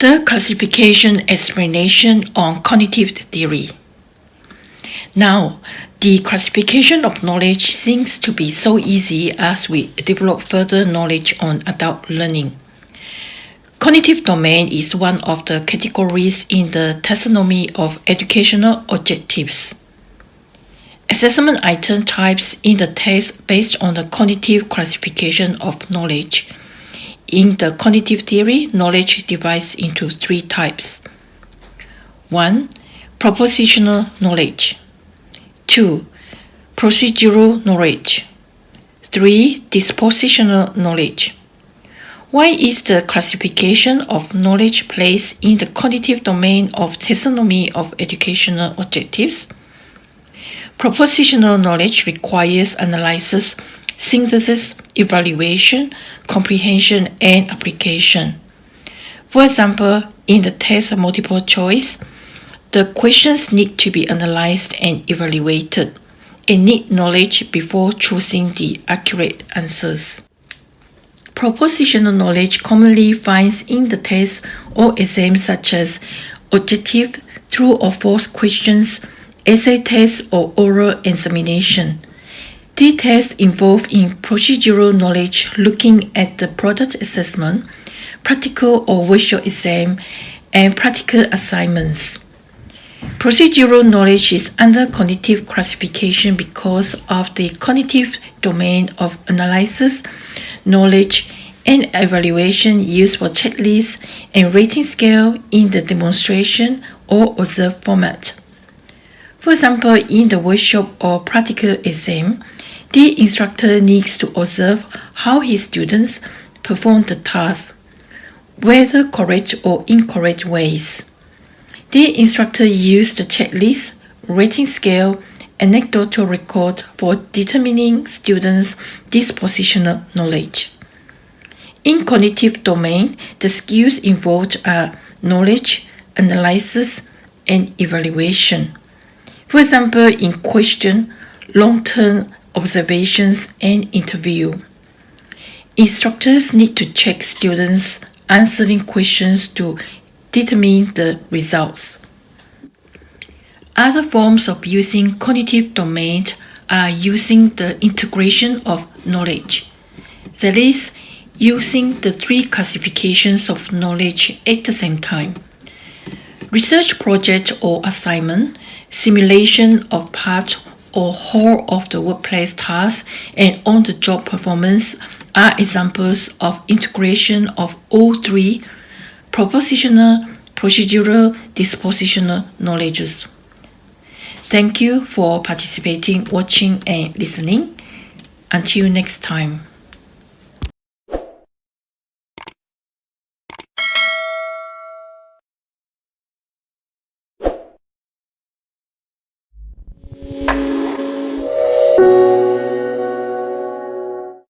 The classification explanation on cognitive theory. Now, the classification of knowledge seems to be so easy as we develop further knowledge on adult learning. Cognitive domain is one of the categories in the taxonomy of educational objectives. Assessment item types in the test based on the cognitive classification of knowledge. In the cognitive theory, knowledge divides into three types. 1. Propositional knowledge. 2. Procedural knowledge. 3. Dispositional knowledge. Why is the classification of knowledge placed in the cognitive domain of taxonomy of educational objectives? Propositional knowledge requires analysis, synthesis, evaluation, comprehension, and application. For example, in the test of multiple choice, the questions need to be analyzed and evaluated and need knowledge before choosing the accurate answers. Propositional knowledge commonly finds in the test or exams such as objective, true or false questions, essay test or oral examination. The tests involve in procedural knowledge looking at the product assessment, practical or virtual exam, and practical assignments. Procedural knowledge is under cognitive classification because of the cognitive domain of analysis, knowledge, and evaluation used for checklists and rating scale in the demonstration or observe format. For example, in the workshop or practical exam, the instructor needs to observe how his students perform the task, whether correct or incorrect ways. The instructor used the checklist, rating scale, anecdotal record for determining students' dispositional knowledge. In cognitive domain, the skills involved are knowledge, analysis, and evaluation. For example, in question, long-term observations, and interview. Instructors need to check students answering questions to determine the results. Other forms of using cognitive domain are using the integration of knowledge. That is, using the three classifications of knowledge at the same time. Research project or assignment simulation of part or whole of the workplace tasks and on-the-job performance are examples of integration of all three propositional, procedural, dispositional knowledges. Thank you for participating, watching, and listening. Until next time.